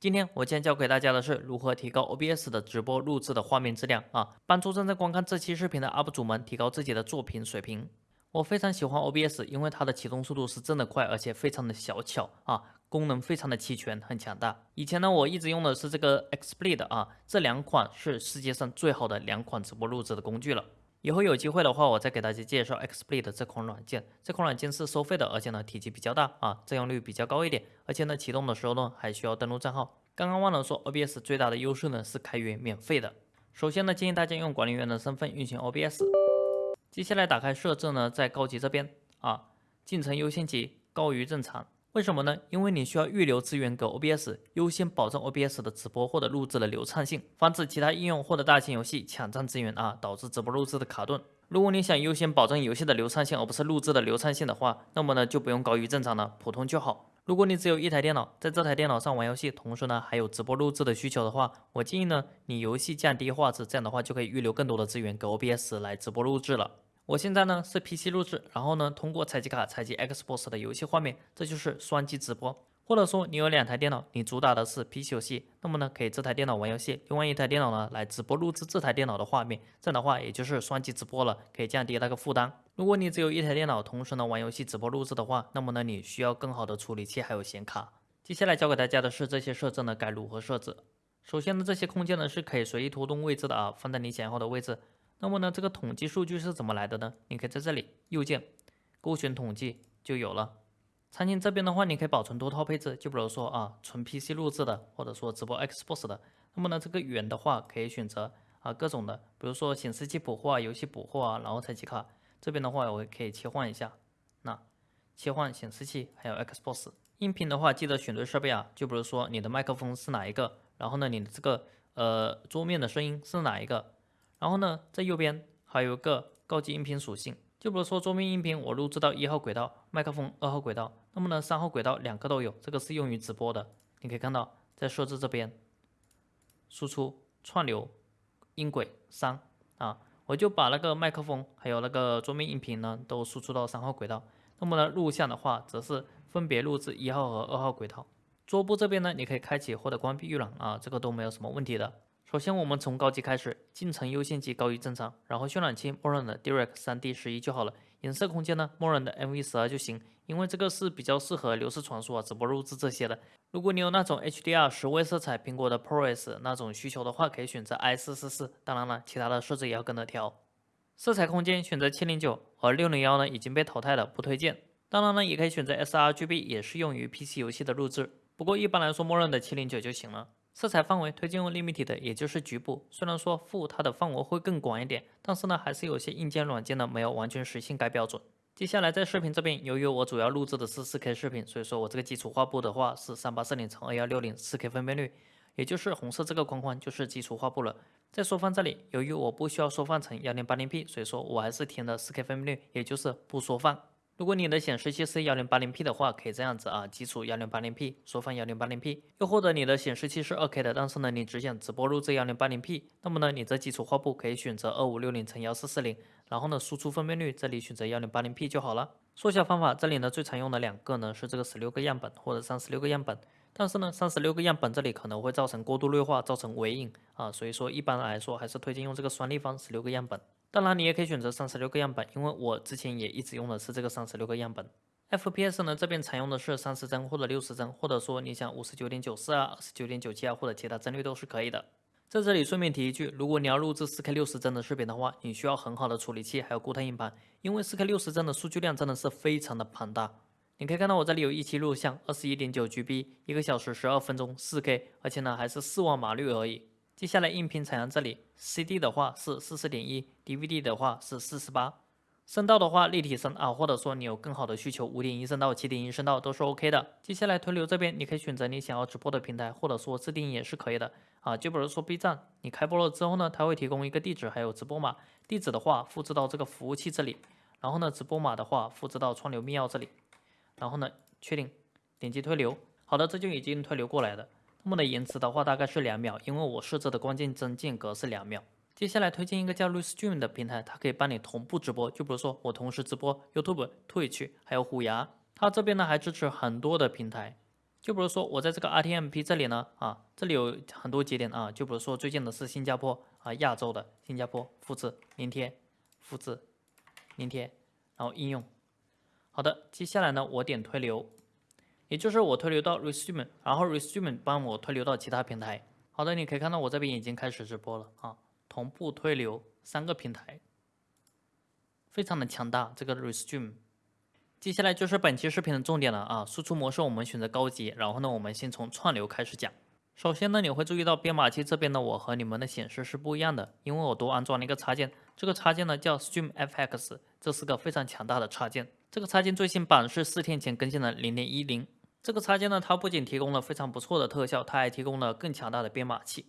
今天我将教给大家的是如何提高 OBS 的直播录制的画面质量啊，帮助正在观看这期视频的 UP 主们提高自己的作品水平。我非常喜欢 OBS，因为它的启动速度是真的快，而且非常的小巧啊，功能非常的齐全，很强大。以前呢，我一直用的是这个 XSplit 啊，这两款是世界上最好的两款直播录制的工具了。以后有机会的话，我再给大家介绍 XSplit 这款软件。这款软件是收费的，而且呢体积比较大啊，占用率比较高一点，而且呢启动的时候呢还需要登录账号。刚刚忘了说，OBS 最大的优势呢是开源免费的。首先呢建议大家用管理员的身份运行 OBS。接下来打开设置呢，在高级这边啊，进程优先级高于正常。为什么呢？因为你需要预留资源给 OBS，优先保证 OBS 的直播或者录制的流畅性，防止其他应用或者大型游戏抢占资源啊，导致直播录制的卡顿。如果你想优先保证游戏的流畅性，而不是录制的流畅性的话，那么呢就不用高于正常了，普通就好。如果你只有一台电脑，在这台电脑上玩游戏，同时呢还有直播录制的需求的话，我建议呢你游戏降低画质，这样的话就可以预留更多的资源给 OBS 来直播录制了。我现在呢是 PC 录制，然后呢通过采集卡采集 Xbox 的游戏画面，这就是双击直播。或者说你有两台电脑，你主打的是 PC 游戏，那么呢可以这台电脑玩游戏，另外一台电脑呢来直播录制这台电脑的画面，这样的话也就是双击直播了，可以降低那个负担。如果你只有一台电脑，同时呢玩游戏直播录制的话，那么呢你需要更好的处理器还有显卡。接下来教给大家的是这些设置呢该如何设置。首先呢这些空间呢是可以随意拖动位置的啊，放在你想要的位置。那么呢，这个统计数据是怎么来的呢？你可以在这里右键勾选统计就有了。场景这边的话，你可以保存多套配置，就比如说啊，纯 PC 录制的，或者说直播 Xbox 的。那么呢，这个源的话可以选择啊各种的，比如说显示器捕获啊、游戏捕获啊，然后采集卡这边的话，我可以切换一下。那切换显示器还有 Xbox 音频的话，记得选对设备啊，就比如说你的麦克风是哪一个，然后呢，你的这个呃桌面的声音是哪一个。然后呢，在右边还有个高级音频属性，就比如说桌面音频，我录制到一号轨道，麦克风二号轨道，那么呢三号轨道两个都有，这个是用于直播的。你可以看到，在设置这边，输出串流音轨三啊，我就把那个麦克风还有那个桌面音频呢都输出到三号轨道。那么呢录像的话，则是分别录制一号和二号轨道。桌布这边呢，你可以开启或者关闭预览啊，这个都没有什么问题的。首先，我们从高级开始，进程优先级高于正常，然后渲染器默认的 Direct 3D 十一就好了。颜色空间呢，默认的 MV 十二就行，因为这个是比较适合流式传输啊、直播录制这些的。如果你有那种 HDR 十位色彩、苹果的 ProRes 那种需求的话，可以选择 I 四四四。当然了，其他的设置也要跟着调。色彩空间选择七零九，而六零幺呢已经被淘汰了，不推荐。当然呢，也可以选择 sRGB，也适用于 PC 游戏的录制。不过一般来说，默认的七零九就行了。色彩范围推荐用 Limited，也就是局部。虽然说负它的范围会更广一点，但是呢，还是有些硬件软件呢没有完全实现该标准。接下来在视频这边，由于我主要录制的是 4K 视频，所以说我这个基础画布的话是3840乘2160 4K 分辨率，也就是红色这个框框就是基础画布了。在缩放这里，由于我不需要缩放成 1080p，所以说我还是填的 4K 分辨率，也就是不缩放。如果你的显示器是幺零八零 P 的话，可以这样子啊，基础幺零八零 P，缩放幺零八零 P。又或者你的显示器是二 K 的，但是呢，你只想直播录制幺零八零 P，那么呢，你这基础画布可以选择二五六零乘幺四四零，然后呢，输出分辨率这里选择幺零八零 P 就好了。缩小方法这里呢，最常用的两个呢是这个十六个样本或者三十六个样本，但是呢，三十六个样本这里可能会造成过度锐化，造成微影啊，所以说一般来说还是推荐用这个双立方十六个样本。当然，你也可以选择三十六个样本，因为我之前也一直用的是这个三十六个样本。FPS 呢，这边采用的是三十帧或者六十帧，或者说你想五十九点九四啊、二十九点九七啊，或者其他帧率都是可以的。在这里顺便提一句，如果你要录制四 K 六十帧的视频的话，你需要很好的处理器，还有固态硬盘，因为四 K 六十帧的数据量真的是非常的庞大。你可以看到我这里有一期录像，二十一点九 GB，一个小时十二分钟，四 K，而且呢还是四万码率而已。接下来音频采样这里，CD 的话是四十点一，DVD 的话是四十八。声道的话，立体声啊，或者说你有更好的需求，五点一声道、七点一声道都是 OK 的。接下来推流这边，你可以选择你想要直播的平台，或者说自定义也是可以的啊。就比如说 B 站，你开播了之后呢，它会提供一个地址，还有直播码。地址的话，复制到这个服务器这里，然后呢，直播码的话，复制到串流密钥这里，然后呢，确定，点击推流。好的，这就已经推流过来了。那么的延迟的话，大概是两秒，因为我设置的关键帧间隔是两秒。接下来推荐一个叫 Restream 的平台，它可以帮你同步直播。就比如说我同时直播 YouTube、Twitch 还有虎牙，它这边呢还支持很多的平台。就比如说我在这个 RTMP 这里呢，啊，这里有很多节点啊，就比如说最近的是新加坡啊，亚洲的新加坡，复制粘贴，复制粘贴，然后应用。好的，接下来呢，我点推流，也就是我推流到 Resume，然后 Resume 帮我推流到其他平台。好的，你可以看到我这边已经开始直播了啊，同步推流三个平台，非常的强大这个 Resume。接下来就是本期视频的重点了啊！输出模式我们选择高级，然后呢，我们先从串流开始讲。首先呢，你会注意到编码器这边呢，我和你们的显示是不一样的，因为我多安装了一个插件，这个插件呢叫 StreamFX，这是个非常强大的插件。这个插件最新版是四天前更新了零点一零。这个插件呢，它不仅提供了非常不错的特效，它还提供了更强大的编码器。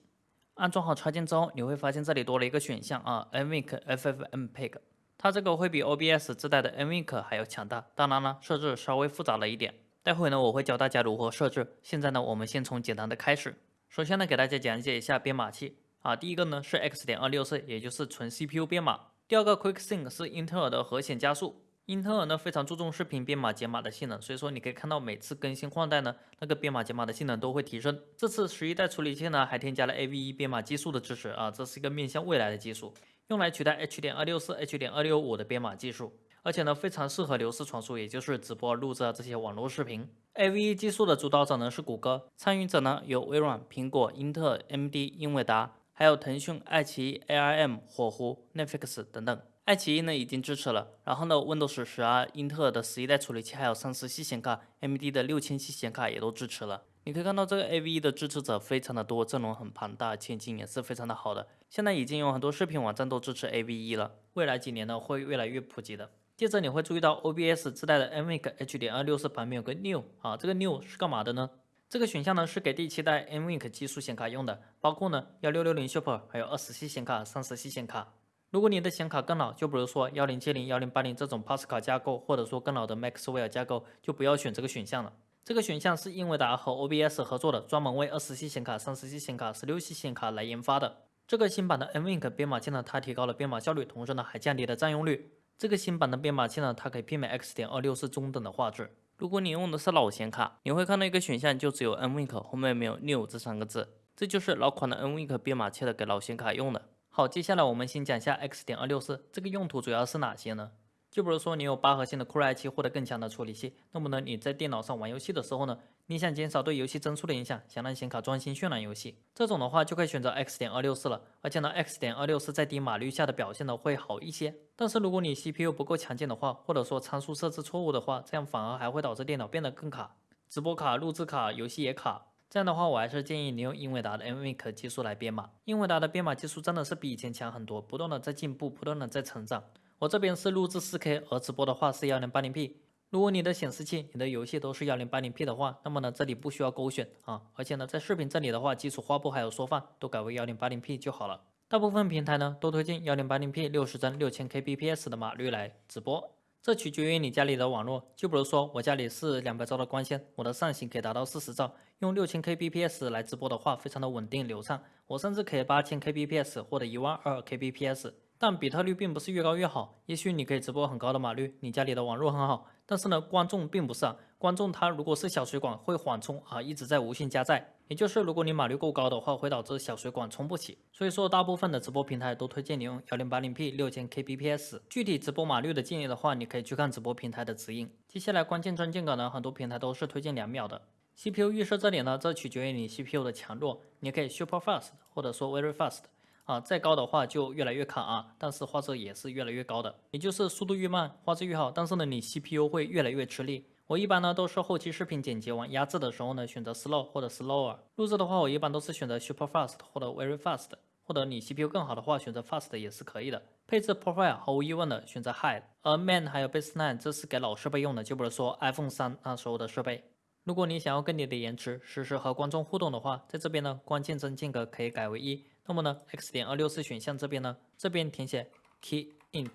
安装好插件之后，你会发现这里多了一个选项啊，NVENC FFmpeg。它这个会比 OBS 自带的 NVENC 还要强大，当然了，设置稍微复杂了一点。待会呢，我会教大家如何设置。现在呢，我们先从简单的开始。首先呢，给大家讲解一下编码器啊。第一个呢是 X 点二六四，也就是纯 CPU 编码。第二个 QuickSync 是英特尔的核显加速。英特尔呢非常注重视频编码解码的性能，所以说你可以看到每次更新换代呢，那个编码解码的性能都会提升。这次十一代处理器呢还添加了 AV1 编码技术的支持啊，这是一个面向未来的技术。用来取代 H 点二六四、H 点二六五的编码技术，而且呢非常适合流式传输，也就是直播、录制啊这些网络视频。AV1 技术的主导者呢是谷歌，参与者呢有微软、苹果、英特尔、MD、英伟达，还有腾讯、爱奇艺、ARM、火狐、Netflix 等等。爱奇艺呢已经支持了，然后呢 Windows 十二、英特尔的十一代处理器，还有三十系显卡、AMD 的六千系显卡也都支持了。你可以看到这个 AV1 的支持者非常的多，阵容很庞大，前景也是非常的好的。现在已经有很多视频网站都支持 AV1 了，未来几年呢会越来越普及的。接着你会注意到 OBS 自带的 NVENC H 点二六四旁边有个 New 啊，这个 New 是干嘛的呢？这个选项呢是给第七代 NVENC 技术显卡用的，包括呢幺六六零 Super，还有二十系显卡、三十系显卡。如果你的显卡更老，就比如说幺零七零、幺零八零这种 PAS 卡架构，或者说更老的 Maxwell 架构，就不要选这个选项了。这个选项是英伟达和 OBS 合作的，专门为二十系显卡、三十系显卡、十六系显卡来研发的。这个新版的 NVENC 编码器呢，它提高了编码效率，同时呢还降低了占用率。这个新版的编码器呢，它可以媲美 X 点二六是中等的画质。如果你用的是老显卡，你会看到一个选项就只有 NVENC，后面没有 New 这三个字，这就是老款的 NVENC 编码器的，给老显卡用的。好，接下来我们先讲一下 X 点二六四，这个用途主要是哪些呢？就比如说你有八核心的酷睿 i7 或者更强的处理器，那么呢你在电脑上玩游戏的时候呢，你想减少对游戏帧数的影响，想让显卡专心渲染游戏，这种的话就可以选择 X 点二六四了。而且呢，X 点二六四在低码率下的表现呢会好一些。但是如果你 CPU 不够强劲的话，或者说参数设置错误的话，这样反而还会导致电脑变得更卡，直播卡、录制卡、游戏也卡。这样的话，我还是建议你用英伟达的 NVENC 技术来编码。英伟达的编码技术真的是比以前强很多，不断的在进步，不断的在成长。我这边是录制 4K，而直播的话是 1080P。如果你的显示器、你的游戏都是 1080P 的话，那么呢这里不需要勾选啊，而且呢在视频这里的话，基础画布还有缩放都改为 1080P 就好了。大部分平台呢都推荐 1080P 60帧 6000kbps 的码率来直播，这取决于你家里的网络。就比如说我家里是两百兆的光纤，我的上行可以达到四十兆，用 6000kbps 来直播的话，非常的稳定流畅。我甚至可以 8000kbps 或者一万二 kbps。但比特率并不是越高越好，也许你可以直播很高的码率，你家里的网络很好，但是呢，观众并不是啊，观众他如果是小水管会缓冲啊，一直在无限加载，也就是如果你码率够高的话，会导致小水管充不起。所以说，大部分的直播平台都推荐你用幺零八零 P 六千 kbps。具体直播码率的建议的话，你可以去看直播平台的指引。接下来关键帧间隔呢，很多平台都是推荐两秒的。CPU 预设这里呢，这取决于你 CPU 的强弱，你可以 super fast 或者说 very fast。啊，再高的话就越来越卡啊，但是画质也是越来越高的，也就是速度越慢，画质越好，但是呢，你 CPU 会越来越吃力。我一般呢都是后期视频剪辑完压制的时候呢，选择 slow 或者 slower。录制的话，我一般都是选择 super fast 或者 very fast，或者你 CPU 更好的话，选择 fast 也是可以的。配置 profile 毫无疑问的选择 high，而 main 还有 baseline 这是给老设备用的，就比如说 iPhone 三那时候的设备。如果你想要更低的延迟，实时和观众互动的话，在这边呢关键帧间隔可以改为一。那么呢，X 点二六四选项这边呢，这边填写 key int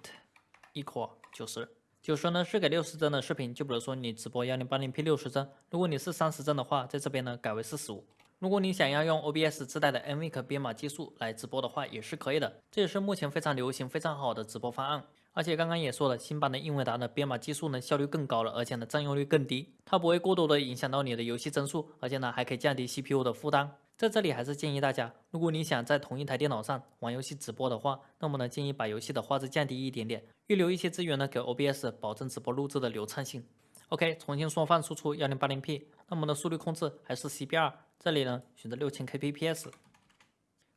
equal 九十，九十呢是给六十帧的视频，就比如说你直播幺零八零 P 六十帧，如果你是三十帧的话，在这边呢改为四十五。如果你想要用 OBS 自带的 NVENC 编码技术来直播的话，也是可以的，这也是目前非常流行、非常好的直播方案。而且刚刚也说了，新版的英伟达的编码技术呢效率更高了，而且呢占用率更低，它不会过多的影响到你的游戏帧数，而且呢还可以降低 CPU 的负担。在这里还是建议大家，如果你想在同一台电脑上玩游戏直播的话，那么呢建议把游戏的画质降低一点点，预留一些资源呢给 OBS，保证直播录制的流畅性。OK，重新缩放输出 1080P，那么呢速率控制还是 CBR，这里呢选择 6000kbps，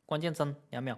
关键帧两秒。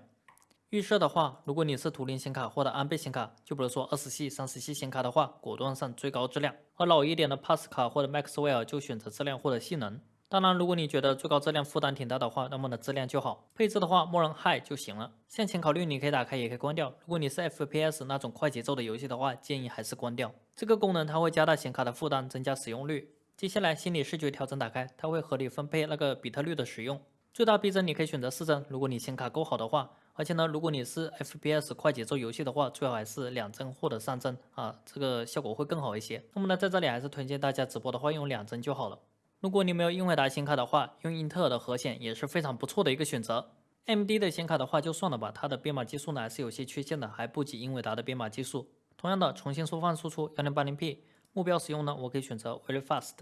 预设的话，如果你是图灵显卡或者安倍显卡，就比如说二十系、三十系显卡的话，果断上最高质量；而老一点的 Pass 卡或者 Maxwell 就选择质量或者性能。当然，如果你觉得最高质量负担挺大的话，那么呢质量就好。配置的话，默认 High 就行了。向前考虑，你可以打开，也可以关掉。如果你是 FPS 那种快节奏的游戏的话，建议还是关掉。这个功能它会加大显卡的负担，增加使用率。接下来，心理视觉调整打开，它会合理分配那个比特率的使用。最大逼真你可以选择四帧，如果你显卡够好的话。而且呢，如果你是 FPS 快节奏游戏的话，最好还是两帧或者三帧啊，这个效果会更好一些。那么呢，在这里还是推荐大家直播的话用两帧就好了。如果你没有英伟达显卡的话，用英特尔的核显也是非常不错的一个选择。M D 的显卡的话就算了吧，它的编码技术呢还是有些缺陷的，还不及英伟达的编码技术。同样的，重新缩放输出 1080P，目标使用呢，我可以选择 Very Fast。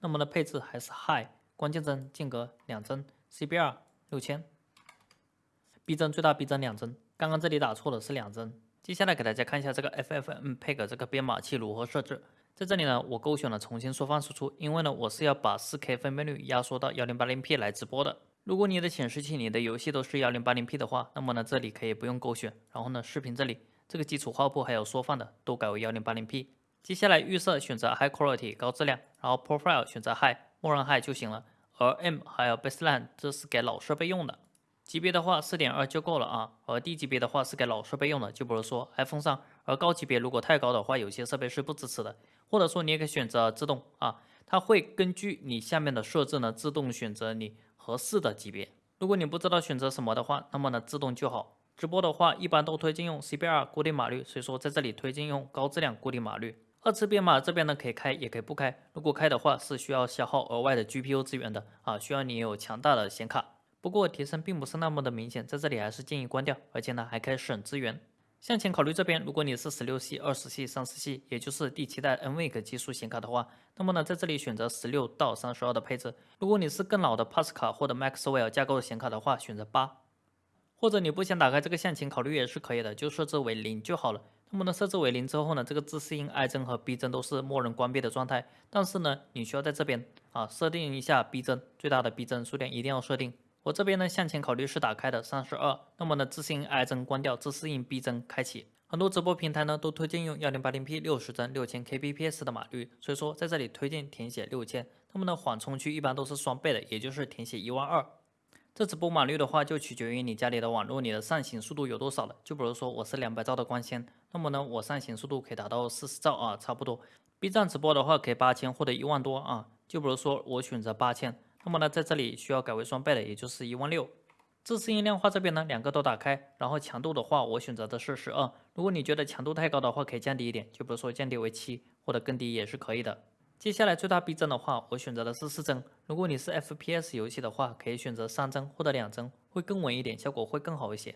那么呢，配置还是 High，关键帧间隔两帧，CBR 六千，逼真最大逼真两帧，刚刚这里打错了是两帧。接下来给大家看一下这个 FFmpeg 这个编码器如何设置。在这里呢，我勾选了重新缩放输出，因为呢，我是要把 4K 分辨率压缩到 1080P 来直播的。如果你的显示器、你的游戏都是 1080P 的话，那么呢，这里可以不用勾选。然后呢，视频这里这个基础画布还有缩放的都改为 1080P。接下来预设选择 High Quality 高质量，然后 Profile 选择 High，默认 High 就行了。而 M 还有 Baseline 这是给老设备用的。级别的话，四点二就够了啊。而低级别的话是给老设备用的，就比如说 iPhone 上。而高级别如果太高的话，有些设备是不支持的。或者说你也可以选择自动啊，它会根据你下面的设置呢，自动选择你合适的级别。如果你不知道选择什么的话，那么呢自动就好。直播的话，一般都推荐用 CBR 固定码率，所以说在这里推荐用高质量固定码率。二次编码这边呢可以开，也可以不开。如果开的话，是需要消耗额外的 GPU 资源的啊，需要你有强大的显卡。不过提升并不是那么的明显，在这里还是建议关掉，而且呢还可以省资源。向前考虑这边，如果你是十六系、二十系、三十系，也就是第七代 NVIDIA 技术显卡的话，那么呢在这里选择十六到三十二的配置。如果你是更老的 Pass 卡或者 Maxwell 架构的显卡的话，选择八。或者你不想打开这个向前考虑也是可以的，就设置为零就好了。那么呢设置为零之后呢，这个自适应 I 帧和 B 帧都是默认关闭的状态。但是呢你需要在这边啊设定一下 B 帧，最大的 B 帧数量一定要设定。我这边呢，向前考虑是打开的三十二，那么呢，自适应 I 帧关掉，自适应 B 帧开启。很多直播平台呢都推荐用幺零八零 P 六十帧六千 kbps 的码率，所以说在这里推荐填写六千。那么呢，缓冲区一般都是双倍的，也就是填写一万二。这直播码率的话，就取决于你家里的网络，你的上行速度有多少了。就比如说我是两百兆的光纤，那么呢，我上行速度可以达到四十兆啊，差不多。B 站直播的话可以八千或者一万多啊，就比如说我选择八千。那么呢，在这里需要改为双倍的，也就是一万六。自适应量化这边呢，两个都打开，然后强度的话，我选择的是十二。如果你觉得强度太高的话，可以降低一点，就比如说降低为七，或者更低也是可以的。接下来最大逼真的话，我选择的是四帧。如果你是 FPS 游戏的话，可以选择三帧或者两帧，会更稳一点，效果会更好一些。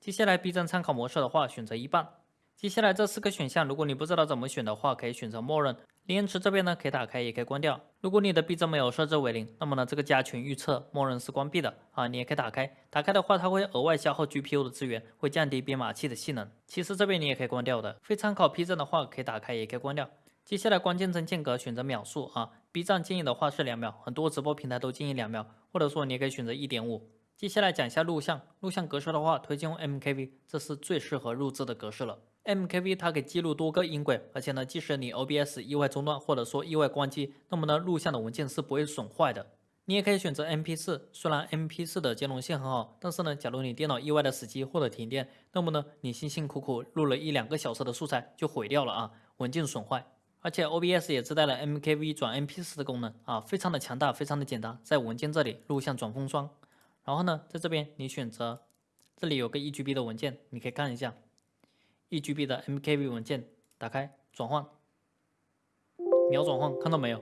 接下来逼真参考模式的话，选择一半。接下来这四个选项，如果你不知道怎么选的话，可以选择默认。离延迟这边呢，可以打开，也可以关掉。如果你的 B 站没有设置为零，那么呢，这个加权预测默认是关闭的啊。你也可以打开，打开的话，它会额外消耗 GPU 的资源，会降低编码器的性能。其实这边你也可以关掉的。非参考 P 站的话，可以打开，也可以关掉。接下来关键帧间隔选择秒数啊，B 站建议的话是两秒，很多直播平台都建议两秒，或者说你也可以选择一点五。接下来讲一下录像，录像格式的话，推荐用 MKV，这是最适合录制的格式了。MKV 它可以记录多个音轨，而且呢，即使你 OBS 意外中断或者说意外关机，那么呢，录像的文件是不会损坏的。你也可以选择 MP4，虽然 MP4 的兼容性很好，但是呢，假如你电脑意外的死机或者停电，那么呢，你辛辛苦苦录了一两个小时的素材就毁掉了啊，文件损坏。而且 OBS 也自带了 MKV 转 MP4 的功能啊，非常的强大，非常的简单，在文件这里录像转风霜。然后呢，在这边你选择，这里有个 1GB 的文件，你可以看一下。一 GB 的 MKV 文件打开转换，秒转换，看到没有？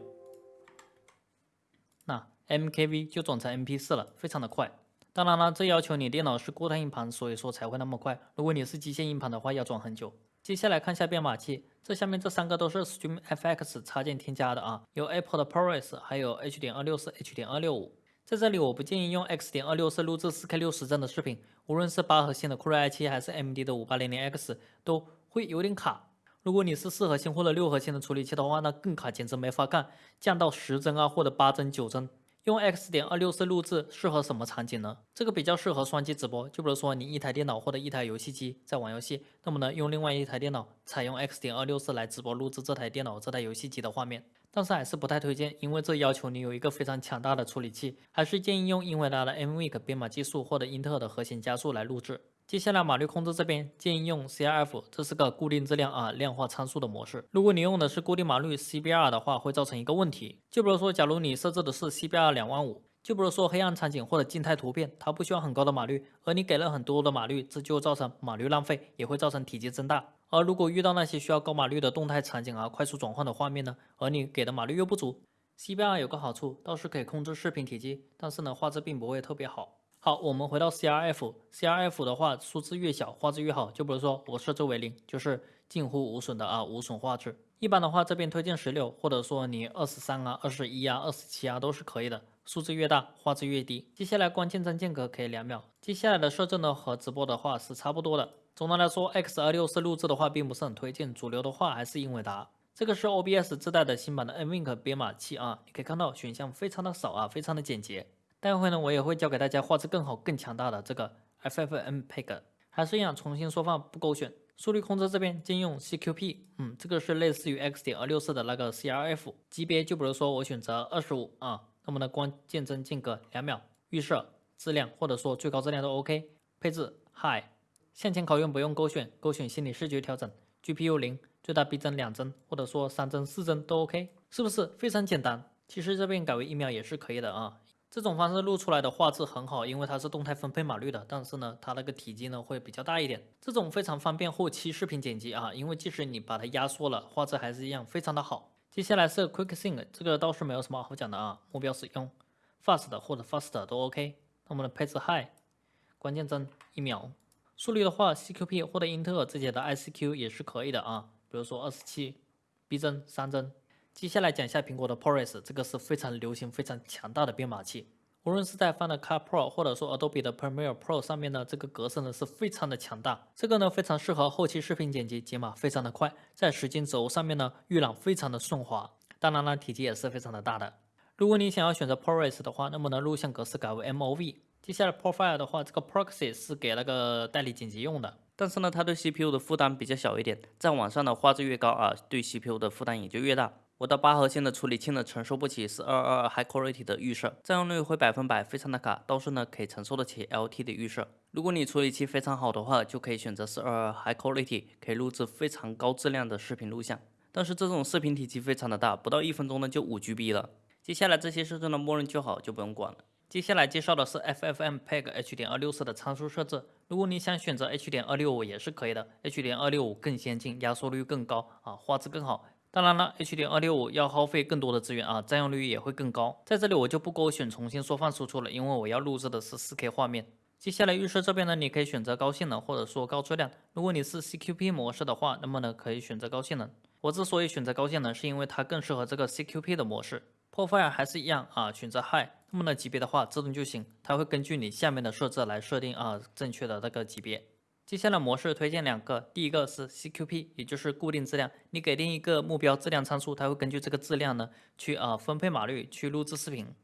那 MKV 就转成 MP4 了，非常的快。当然了，这要求你电脑是固态硬盘，所以说才会那么快。如果你是机械硬盘的话，要转很久。接下来看一下编码器，这下面这三个都是 StreamFX 插件添加的啊，有 Apple 的 ProRes，还有 H.264、H.265。在这里我不建议用 X 点二六四录制 4K 60帧的视频，无论是八核心的酷睿 i7 还是 AMD 的 5800X 都会有点卡。如果你是四核心或者六核心的处理器的话，那更卡，简直没法干，降到十帧啊或者八帧、九帧。用 X 点二六四录制适合什么场景呢？这个比较适合双机直播，就比如说你一台电脑或者一台游戏机在玩游戏，那么呢用另外一台电脑采用 X 点二六四来直播录制这台电脑这台游戏机的画面。但是还是不太推荐，因为这要求你有一个非常强大的处理器，还是建议用英伟达的 NVIC 编码技术或者英特尔的核心加速来录制。接下来码率控制这边建议用 CRF，这是个固定质量啊量化参数的模式。如果你用的是固定码率 CBR 的话，会造成一个问题，就比如说，假如你设置的是 CBR 两万五，就比如说黑暗场景或者静态图片，它不需要很高的码率，而你给了很多的码率，这就造成码率浪费，也会造成体积增大。而如果遇到那些需要高码率的动态场景啊，快速转换的画面呢，而你给的码率又不足，CBR 有个好处，倒是可以控制视频体积，但是呢，画质并不会特别好。好，我们回到 CRF，CRF 的话，数字越小，画质越好。就比如说我设置为零，就是近乎无损的啊，无损画质。一般的话，这边推荐十六，或者说你二十三啊、二十一啊、二十七啊都是可以的。数字越大，画质越低。接下来关键帧间隔可以两秒。接下来的设置呢和直播的话是差不多的。总的来说，X 二六四录制的话并不是很推荐，主流的话还是英伟达。这个是 OBS 自带的新版的 NVIC 编码器啊，你可以看到选项非常的少啊，非常的简洁。待会呢，我也会教给大家画质更好、更强大的这个 FFmpeg，还是一样重新缩放不勾选。速率控制这边兼用 CQP，嗯，这个是类似于 X 点二六四的那个 CRF 级别，就比如说我选择二十五啊，那么呢关键帧间隔两秒，预设质量或者说最高质量都 OK，配置 High，向前拷用不用勾选，勾选心理视觉调整，GPU 零，最大逼真两帧或者说三帧四帧都 OK，是不是非常简单？其实这边改为一秒也是可以的啊。这种方式录出来的画质很好，因为它是动态分配码率的，但是呢，它那个体积呢会比较大一点。这种非常方便后期视频剪辑啊，因为即使你把它压缩了，画质还是一样非常的好。接下来是 Quick Sync，这个倒是没有什么好讲的啊，目标使用 Fast 或者 Fast 都 OK。那么呢，配置 High，关键帧一秒，速率的话，CQP 或者英特尔自己的 ICQ 也是可以的啊，比如说二十七，逼真三帧。接下来讲一下苹果的 ProRes，这个是非常流行、非常强大的编码器。无论是在 Final Cut Pro 或者说 Adobe 的 Premiere Pro 上面呢，这个格式呢是非常的强大。这个呢非常适合后期视频剪辑，解码非常的快，在时间轴上面呢预览非常的顺滑。当然了，体积也是非常的大的。如果你想要选择 ProRes 的话，那么呢录像格式改为 MOV。接下来 Profile 的话，这个 Proxy 是给那个代理剪辑用的，但是呢它对 CPU 的负担比较小一点，在网上的画质越高啊，对 CPU 的负担也就越大。我的八核心的处理器呢承受不起四二二 High Quality 的预设，占用率会百分百，非常的卡。倒是呢可以承受得起 LT 的预设。如果你处理器非常好的话，就可以选择四二二 High Quality，可以录制非常高质量的视频录像。但是这种视频体积非常的大，不到一分钟呢就五 GB 了。接下来这些设置呢默认就好，就不用管了。接下来介绍的是 FFmpeg H 点二六四的参数设置。如果你想选择 H 点二六五也是可以的，H 点二六五更先进，压缩率更高啊，画质更好。当然了，H 点二六五要耗费更多的资源啊，占用率也会更高。在这里我就不勾选重新缩放输出了，因为我要录制的是 4K 画面。接下来预设这边呢，你可以选择高性能或者说高质量。如果你是 CQP 模式的话，那么呢可以选择高性能。我之所以选择高性能，是因为它更适合这个 CQP 的模式。Profile 还是一样啊，选择 High。那么呢级别的话自动就行，它会根据你下面的设置来设定啊正确的那个级别。接下来模式推荐两个，第一个是 CQP，也就是固定质量。你给定一个目标质量参数，它会根据这个质量呢去啊分配码率去录制视频。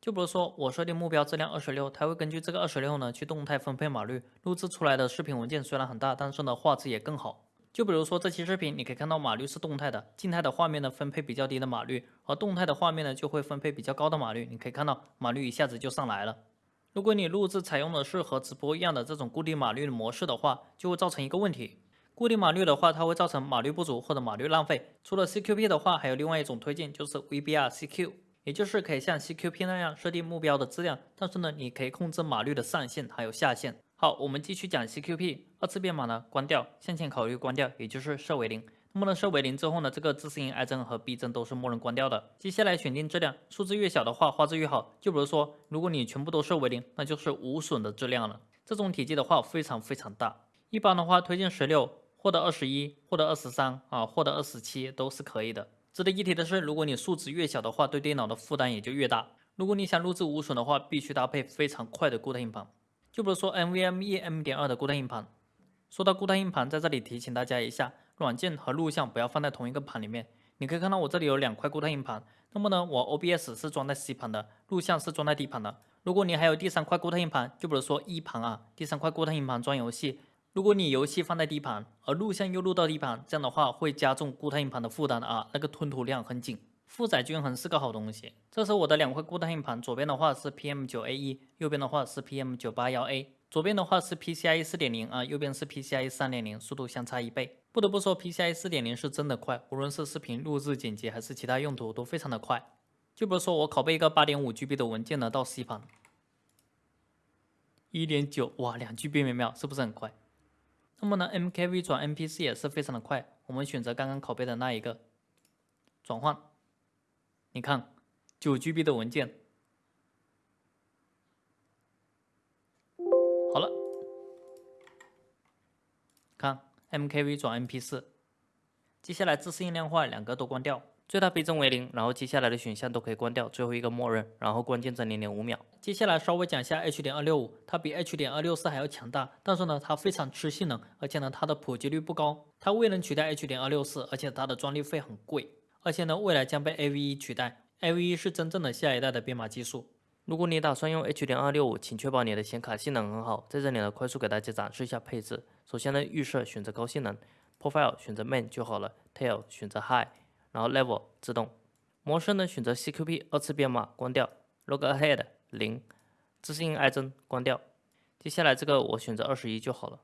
就比如说我设定目标质量二十六，它会根据这个二十六呢去动态分配码率，录制出来的视频文件虽然很大，但是呢画质也更好。就比如说这期视频，你可以看到码率是动态的，静态的画面呢分配比较低的码率，而动态的画面呢就会分配比较高的码率。你可以看到码率一下子就上来了。如果你录制采用的是和直播一样的这种固定码率的模式的话，就会造成一个问题。固定码率的话，它会造成码率不足或者码率浪费。除了 CQP 的话，还有另外一种推荐，就是 VBR CQ，也就是可以像 CQP 那样设定目标的质量，但是呢，你可以控制码率的上限还有下限。好，我们继续讲 CQP，二次编码呢关掉，向前考虑关掉，也就是设为零。默认，设为零之后呢，这个自适应 I 帧和 B 帧都是默认关掉的。接下来选定质量，数字越小的话，画质越好。就比如说，如果你全部都设为零，那就是无损的质量了。这种体积的话非常非常大，一般的话推荐十六或者二十一，或者二十三啊，或者二十七都是可以的。值得一提的是，如果你数值越小的话，对电脑的负担也就越大。如果你想录制无损的话，必须搭配非常快的固态硬盘。就比如说 NVMe M.2 的固态硬盘。说到固态硬盘，在这里提醒大家一下，软件和录像不要放在同一个盘里面。你可以看到我这里有两块固态硬盘，那么呢，我 OBS 是装在 C 盘的，录像是装在 D 盘的。如果你还有第三块固态硬盘，就比如说 E 盘啊，第三块固态硬盘装游戏。如果你游戏放在 D 盘，而录像又录到 D 盘，这样的话会加重固态硬盘的负担的啊，那个吞吐量很紧。负载均衡是个好东西。这是我的两块固态硬盘，左边的话是 PM9A1，右边的话是 PM981A。左边的话是 PCIe 4.0啊，右边是 PCIe 3.0，速度相差一倍。不得不说，PCIe 4.0是真的快，无论是视频录制、剪辑还是其他用途都非常的快。就比如说我拷贝一个 8.5GB 的文件呢到 C 盘，1.9哇两 GB 每秒，是不是很快？那么呢，MKV 转 MP4 也是非常的快。我们选择刚刚拷贝的那一个，转换，你看，9GB 的文件，MKV 转 MP4。接下来自适应量化两个都关掉。最大倍增为零，然后接下来的选项都可以关掉，最后一个默认，然后关键帧零点五秒。接下来稍微讲一下 H 点二六五，它比 H 点二六四还要强大，但是呢，它非常吃性能，而且呢，它的普及率不高，它未能取代 H 点二六四，而且它的专利费很贵，而且呢，未来将被 AVE 取代，AVE 是真正的下一代的编码技术。如果你打算用 H 点二六五，请确保你的显卡性能很好。在这里呢，快速给大家展示一下配置。首先呢，预设选择高性能，Profile 选择 Main 就好了，Tail 选择 High，然后 Level 自动。模式呢，选择 CQP 二次编码关掉，Log Ahead 零，自适应爱增关掉。接下来这个我选择二十一就好了。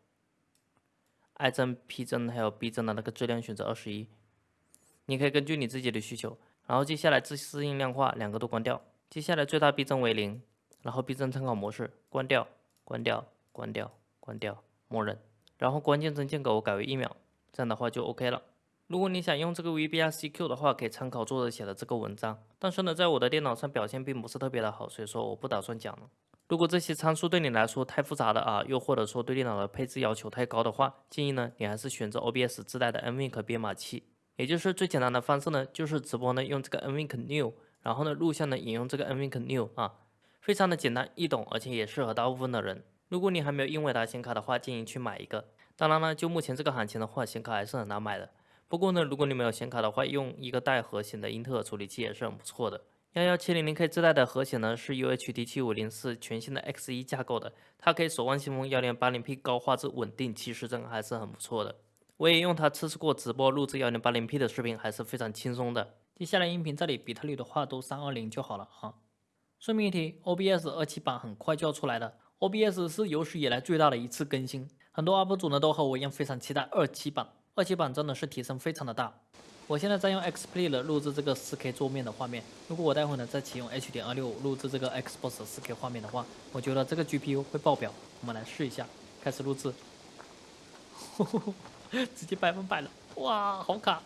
爱增、P 增还有 B 增的那个质量选择二十一，你可以根据你自己的需求。然后接下来自适应量化两个都关掉。接下来最大逼增为零，然后逼增参考模式关掉，关掉，关掉，关掉，默认。然后关键帧间隔我改为一秒，这样的话就 OK 了。如果你想用这个 VBRCQ 的话，可以参考作者写的这个文章。但是呢，在我的电脑上表现并不是特别的好，所以说我不打算讲了。如果这些参数对你来说太复杂了啊，又或者说对电脑的配置要求太高的话，建议呢你还是选择 OBS 自带的 NVENC 编码器。也就是最简单的方式呢，就是直播呢用这个 NVENC New，然后呢录像呢引用这个 NVENC New 啊，非常的简单易懂，而且也适合大部分的人。如果你还没有英伟达显卡的话，建议去买一个。当然了，就目前这个行情的话，显卡还是很难买的。不过呢，如果你没有显卡的话，用一个带核显的英特尔处理器也是很不错的。幺幺七零零 K 自带的核显呢是 UHD 七五零四全新的 X 一架构的，它可以守望先锋幺零八零 P 高画质稳定七十帧，还是很不错的。我也用它测试过直播录制幺零八零 P 的视频，还是非常轻松的。接下来音频这里比特率的话都三二零就好了啊。顺便一提，OBS 二七版很快就要出来了，OBS 是有史以来最大的一次更新，很多 UP 主呢都和我一样非常期待二七版。二七版真的是提升非常的大。我现在在用 XPlay 了录制这个 4K 桌面的画面，如果我待会呢再启用 H 点二六录制这个 Xbox 4K 画面的话，我觉得这个 GPU 会爆表。我们来试一下，开始录制，直接百分百了，哇，好卡！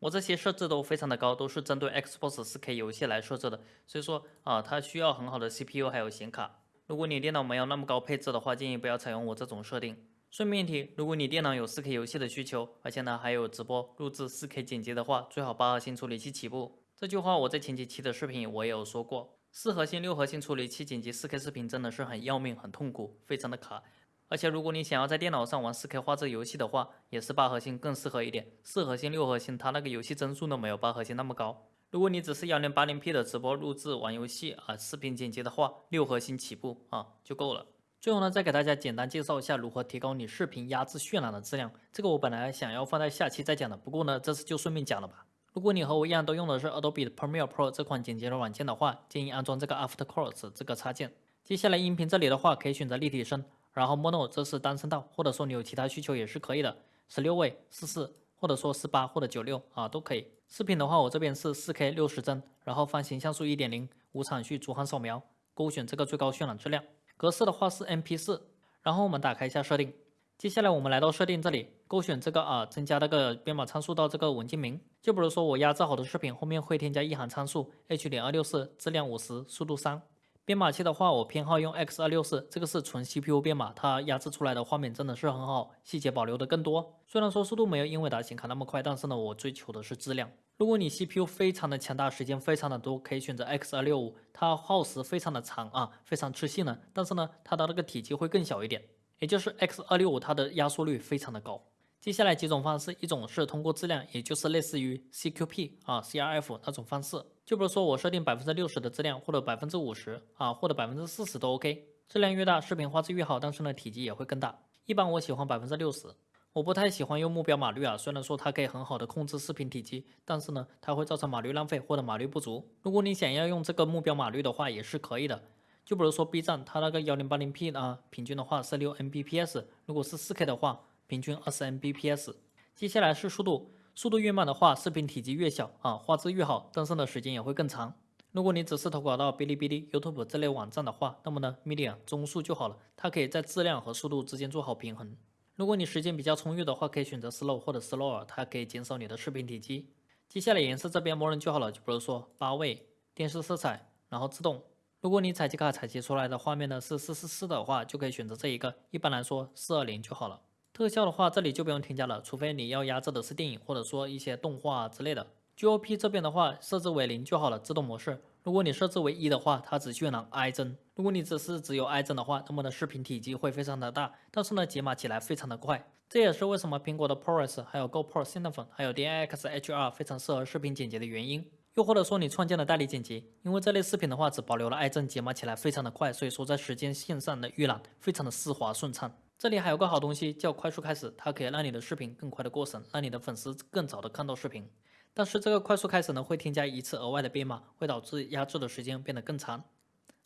我这些设置都非常的高，都是针对 Xbox 4K 游戏来设置的，所以说啊，它需要很好的 CPU 还有显卡。如果你电脑没有那么高配置的话，建议不要采用我这种设定。顺便提，如果你电脑有 4K 游戏的需求，而且呢还有直播录制 4K 剪辑的话，最好八核心处理器起步。这句话我在前几期的视频我也有说过，四核心、六核心处理器剪辑 4K 视频真的是很要命、很痛苦，非常的卡。而且如果你想要在电脑上玩 4K 画质游戏的话，也是八核心更适合一点。四核心、六核心它那个游戏帧数都没有八核心那么高。如果你只是 1080P 的直播录制玩游戏啊，视频剪辑的话，六核心起步啊就够了。最后呢，再给大家简单介绍一下如何提高你视频压制渲染的质量。这个我本来想要放在下期再讲的，不过呢，这次就顺便讲了吧。如果你和我一样都用的是 Adobe Premiere Pro 这款剪辑的软件的话，建议安装这个 Aftercurves 这个插件。接下来音频这里的话，可以选择立体声，然后 Mono 这是单声道，或者说你有其他需求也是可以的，十六位、四四，或者说四八或者九六啊都可以。视频的话，我这边是四 K 六十帧，然后方形像素一点零，无场序逐行扫描，勾选这个最高渲染质量。格式的话是 MP4，然后我们打开一下设定，接下来我们来到设定这里，勾选这个啊，增加那个编码参数到这个文件名，就比如说我压制好的视频后面会添加一行参数 H 点二六四，质量五十，速度三，编码器的话，我偏好用 X 二六四，这个是纯 CPU 编码，它压制出来的画面真的是很好，细节保留的更多。虽然说速度没有英伟达显卡那么快，但是呢，我追求的是质量。如果你 CPU 非常的强大，时间非常的多，可以选择 X 二六五，它耗时非常的长啊，非常吃性能，但是呢，它的那个体积会更小一点，也就是 X 二六五它的压缩率非常的高。接下来几种方式，一种是通过质量，也就是类似于 CQP 啊 CRF 那种方式。就比如说我设定百分之六十的质量，或者百分之五十啊，或者百分之四十都 OK。质量越大，视频画质越好，但是呢体积也会更大。一般我喜欢百分之六十，我不太喜欢用目标码率啊。虽然说它可以很好的控制视频体积，但是呢它会造成码率浪费或者码率不足。如果你想要用这个目标码率的话，也是可以的。就比如说 B 站，它那个幺零八零 P 啊，平均的话是六 Mbps，如果是四 K 的话。平均二十 Mbps，接下来是速度，速度越慢的话，视频体积越小啊，画质越好，登上的时间也会更长。如果你只是投稿到哔哩哔哩、YouTube 这类网站的话，那么呢，Media 中速就好了，它可以在质量和速度之间做好平衡。如果你时间比较充裕的话，可以选择 Slow 或者 Slower，它可以减少你的视频体积。接下来颜色这边默认就好了，就比如说八位、电视色彩，然后自动。如果你采集卡采集出来的画面呢是四四四的话，就可以选择这一个，一般来说四二零就好了。特效的话，这里就不用添加了，除非你要压制的是电影或者说一些动画之类的。GOP 这边的话，设置为零就好了，自动模式。如果你设置为一的话，它只渲染 I 帧。如果你只是只有 I 帧的话，那么的视频体积会非常的大，但是呢解码起来非常的快。这也是为什么苹果的 ProRes 还有 GoPro Cinephone 还有 DIX HR 非常适合视频剪辑的原因。又或者说你创建了代理剪辑，因为这类视频的话只保留了 I 帧，解码起来非常的快，所以说在时间线上的预览非常的丝滑顺畅。这里还有个好东西叫快速开始，它可以让你的视频更快的过审，让你的粉丝更早的看到视频。但是这个快速开始呢，会添加一次额外的编码，会导致压制的时间变得更长。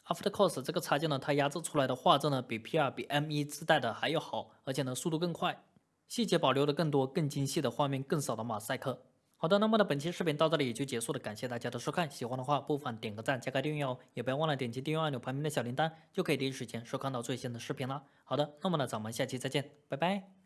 Aftercourse 这个插件呢，它压制出来的画质呢，比 P2 比 M1 自带的还要好，而且呢速度更快，细节保留的更多，更精细的画面，更少的马赛克。好的，那么呢，本期视频到这里也就结束了，感谢大家的收看，喜欢的话不妨点个赞，加个订阅哦，也不要忘了点击订阅按钮旁边的小铃铛，就可以第一时间收看到最新的视频了。好的，那么呢，咱们下期再见，拜拜。